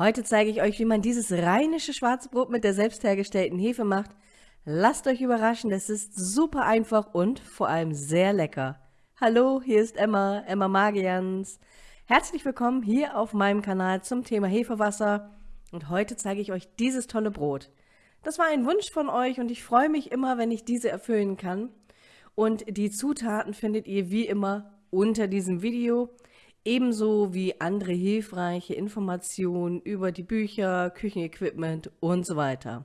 Heute zeige ich euch, wie man dieses rheinische Schwarzbrot mit der selbst hergestellten Hefe macht. Lasst euch überraschen, es ist super einfach und vor allem sehr lecker. Hallo, hier ist Emma, Emma Magians. Herzlich willkommen hier auf meinem Kanal zum Thema Hefewasser und heute zeige ich euch dieses tolle Brot. Das war ein Wunsch von euch und ich freue mich immer, wenn ich diese erfüllen kann. Und die Zutaten findet ihr wie immer unter diesem Video ebenso wie andere hilfreiche Informationen über die Bücher, Küchenequipment und so weiter.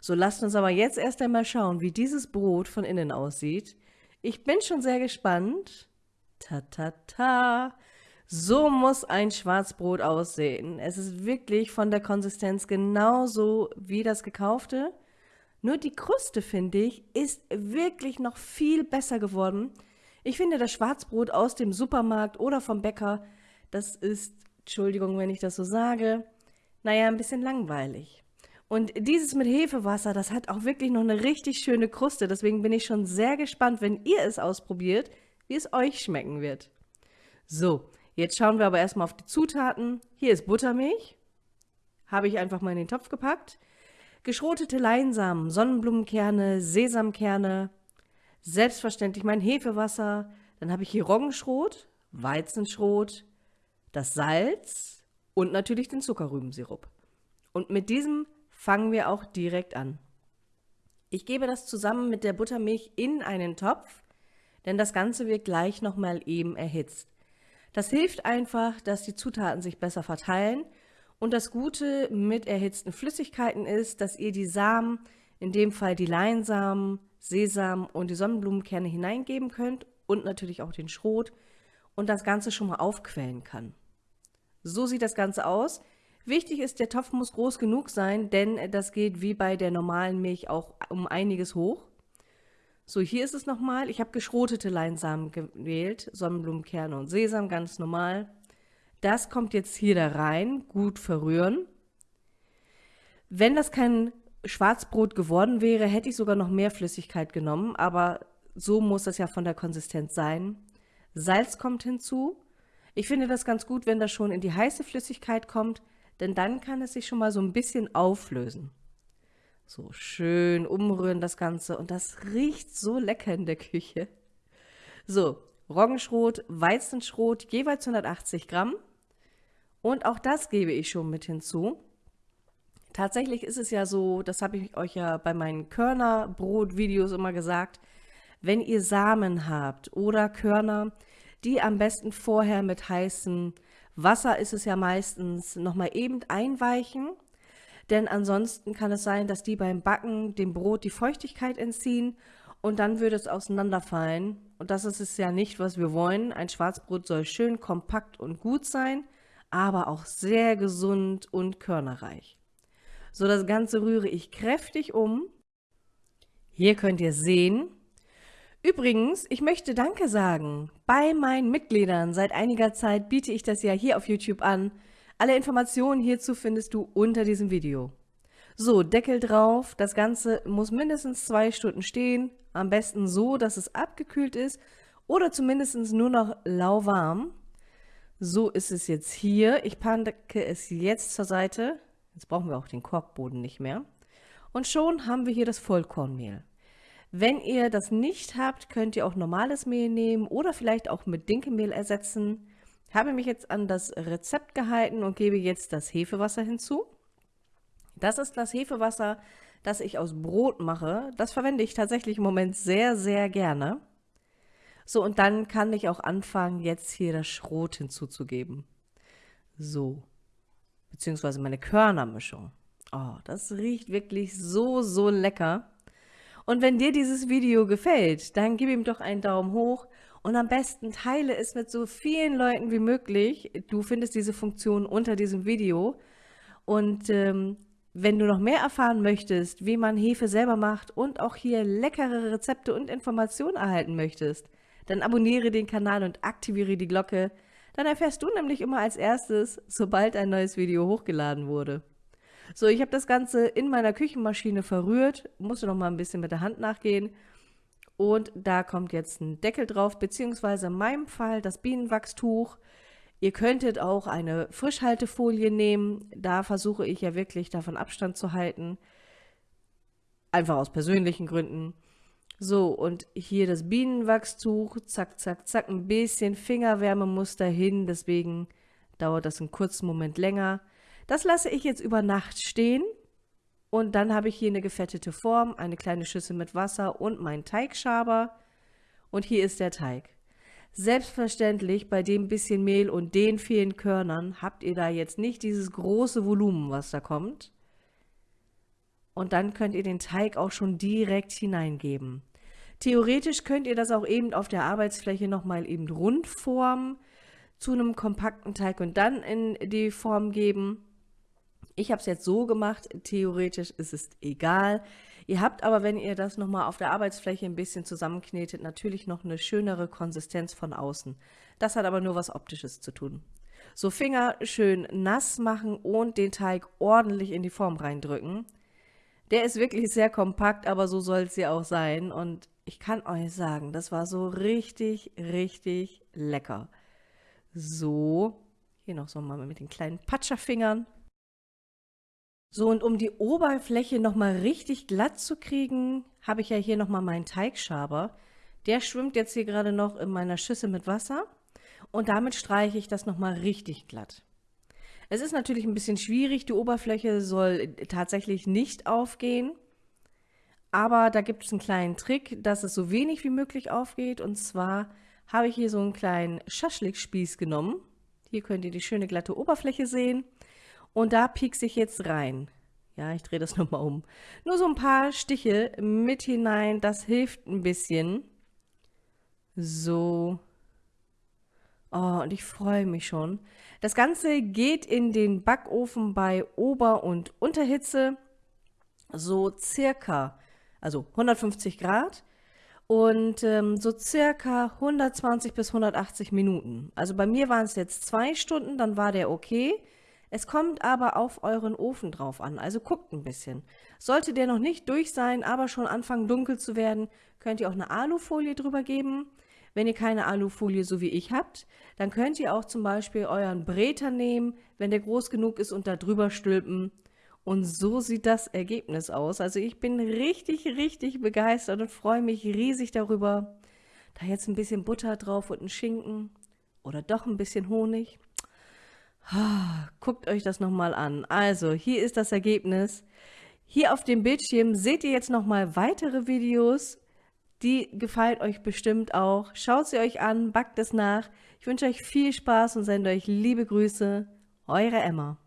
So lasst uns aber jetzt erst einmal schauen, wie dieses Brot von innen aussieht. Ich bin schon sehr gespannt. Ta ta ta. So muss ein Schwarzbrot aussehen. Es ist wirklich von der Konsistenz genauso wie das gekaufte. Nur die Kruste, finde ich, ist wirklich noch viel besser geworden. Ich finde das Schwarzbrot aus dem Supermarkt oder vom Bäcker, das ist, Entschuldigung, wenn ich das so sage, naja, ein bisschen langweilig. Und dieses mit Hefewasser, das hat auch wirklich noch eine richtig schöne Kruste. Deswegen bin ich schon sehr gespannt, wenn ihr es ausprobiert, wie es euch schmecken wird. So, jetzt schauen wir aber erstmal auf die Zutaten. Hier ist Buttermilch. Habe ich einfach mal in den Topf gepackt. Geschrotete Leinsamen, Sonnenblumenkerne, Sesamkerne, Selbstverständlich mein Hefewasser. Dann habe ich hier Roggenschrot, Weizenschrot, das Salz und natürlich den Zuckerrübensirup. Und mit diesem fangen wir auch direkt an. Ich gebe das zusammen mit der Buttermilch in einen Topf, denn das Ganze wird gleich nochmal eben erhitzt. Das hilft einfach, dass die Zutaten sich besser verteilen und das Gute mit erhitzten Flüssigkeiten ist, dass ihr die Samen, in dem Fall die Leinsamen, Sesam und die Sonnenblumenkerne hineingeben könnt und natürlich auch den Schrot und das Ganze schon mal aufquellen kann. So sieht das Ganze aus. Wichtig ist, der Topf muss groß genug sein, denn das geht wie bei der normalen Milch auch um einiges hoch. So, hier ist es nochmal. Ich habe geschrotete Leinsamen gewählt, Sonnenblumenkerne und Sesam, ganz normal. Das kommt jetzt hier da rein, gut verrühren. Wenn das kein Schwarzbrot geworden wäre, hätte ich sogar noch mehr Flüssigkeit genommen, aber so muss das ja von der Konsistenz sein. Salz kommt hinzu. Ich finde das ganz gut, wenn das schon in die heiße Flüssigkeit kommt, denn dann kann es sich schon mal so ein bisschen auflösen. So schön umrühren das Ganze und das riecht so lecker in der Küche. So, Roggenschrot, Weizenschrot, jeweils 180 Gramm. Und auch das gebe ich schon mit hinzu. Tatsächlich ist es ja so, das habe ich euch ja bei meinen Körnerbrot-Videos immer gesagt, wenn ihr Samen habt oder Körner, die am besten vorher mit heißem Wasser ist es ja meistens nochmal eben einweichen, denn ansonsten kann es sein, dass die beim Backen dem Brot die Feuchtigkeit entziehen und dann würde es auseinanderfallen. Und das ist es ja nicht, was wir wollen. Ein Schwarzbrot soll schön kompakt und gut sein, aber auch sehr gesund und körnerreich. So, das Ganze rühre ich kräftig um. Hier könnt ihr sehen. Übrigens, ich möchte Danke sagen. Bei meinen Mitgliedern seit einiger Zeit biete ich das ja hier auf YouTube an. Alle Informationen hierzu findest du unter diesem Video. So, Deckel drauf. Das Ganze muss mindestens zwei Stunden stehen. Am besten so, dass es abgekühlt ist oder zumindest nur noch lauwarm. So ist es jetzt hier. Ich packe es jetzt zur Seite. Jetzt brauchen wir auch den Korkboden nicht mehr. Und schon haben wir hier das Vollkornmehl. Wenn ihr das nicht habt, könnt ihr auch normales Mehl nehmen oder vielleicht auch mit Dinkelmehl ersetzen. Ich habe mich jetzt an das Rezept gehalten und gebe jetzt das Hefewasser hinzu. Das ist das Hefewasser, das ich aus Brot mache. Das verwende ich tatsächlich im Moment sehr, sehr gerne. So, und dann kann ich auch anfangen, jetzt hier das Schrot hinzuzugeben. So, beziehungsweise meine Körnermischung. Oh, das riecht wirklich so, so lecker. Und wenn dir dieses Video gefällt, dann gib ihm doch einen Daumen hoch und am besten teile es mit so vielen Leuten wie möglich. Du findest diese Funktion unter diesem Video. Und ähm, wenn du noch mehr erfahren möchtest, wie man Hefe selber macht und auch hier leckere Rezepte und Informationen erhalten möchtest, dann abonniere den Kanal und aktiviere die Glocke, dann erfährst du nämlich immer als erstes, sobald ein neues Video hochgeladen wurde. So, ich habe das Ganze in meiner Küchenmaschine verrührt, musste noch mal ein bisschen mit der Hand nachgehen. Und da kommt jetzt ein Deckel drauf, beziehungsweise in meinem Fall das Bienenwachstuch. Ihr könntet auch eine Frischhaltefolie nehmen. Da versuche ich ja wirklich davon Abstand zu halten. Einfach aus persönlichen Gründen. So, und hier das Bienenwachstuch. Zack, zack, zack. Ein bisschen Fingerwärme muss dahin. Deswegen dauert das einen kurzen Moment länger. Das lasse ich jetzt über Nacht stehen. Und dann habe ich hier eine gefettete Form, eine kleine Schüssel mit Wasser und meinen Teigschaber. Und hier ist der Teig. Selbstverständlich, bei dem bisschen Mehl und den vielen Körnern habt ihr da jetzt nicht dieses große Volumen, was da kommt. Und dann könnt ihr den Teig auch schon direkt hineingeben. Theoretisch könnt ihr das auch eben auf der Arbeitsfläche nochmal eben rund formen zu einem kompakten Teig und dann in die Form geben. Ich habe es jetzt so gemacht, theoretisch ist es egal. Ihr habt aber, wenn ihr das nochmal auf der Arbeitsfläche ein bisschen zusammenknetet, natürlich noch eine schönere Konsistenz von außen. Das hat aber nur was Optisches zu tun. So Finger schön nass machen und den Teig ordentlich in die Form reindrücken. Der ist wirklich sehr kompakt, aber so soll es ja auch sein. Und ich kann euch sagen, das war so richtig, richtig lecker. So, hier noch so mal mit den kleinen Patscherfingern. So, und um die Oberfläche nochmal richtig glatt zu kriegen, habe ich ja hier nochmal meinen Teigschaber. Der schwimmt jetzt hier gerade noch in meiner Schüssel mit Wasser und damit streiche ich das nochmal richtig glatt. Es ist natürlich ein bisschen schwierig, die Oberfläche soll tatsächlich nicht aufgehen, aber da gibt es einen kleinen Trick, dass es so wenig wie möglich aufgeht und zwar habe ich hier so einen kleinen Schaschlikspieß genommen. Hier könnt ihr die schöne glatte Oberfläche sehen und da piekse ich jetzt rein. Ja, ich drehe das nochmal um. Nur so ein paar Stiche mit hinein, das hilft ein bisschen. So. Oh, und ich freue mich schon. Das Ganze geht in den Backofen bei Ober- und Unterhitze. So circa, also 150 Grad. Und ähm, so circa 120 bis 180 Minuten. Also bei mir waren es jetzt zwei Stunden, dann war der okay. Es kommt aber auf euren Ofen drauf an, also guckt ein bisschen. Sollte der noch nicht durch sein, aber schon anfangen dunkel zu werden, könnt ihr auch eine Alufolie drüber geben. Wenn ihr keine Alufolie so wie ich habt, dann könnt ihr auch zum Beispiel euren Bräter nehmen, wenn der groß genug ist und da drüber stülpen. Und so sieht das Ergebnis aus. Also ich bin richtig, richtig begeistert und freue mich riesig darüber. Da jetzt ein bisschen Butter drauf und ein Schinken oder doch ein bisschen Honig. Guckt euch das nochmal an. Also, hier ist das Ergebnis. Hier auf dem Bildschirm seht ihr jetzt nochmal weitere Videos. Die gefallen euch bestimmt auch. Schaut sie euch an, backt es nach. Ich wünsche euch viel Spaß und sende euch liebe Grüße. Eure Emma.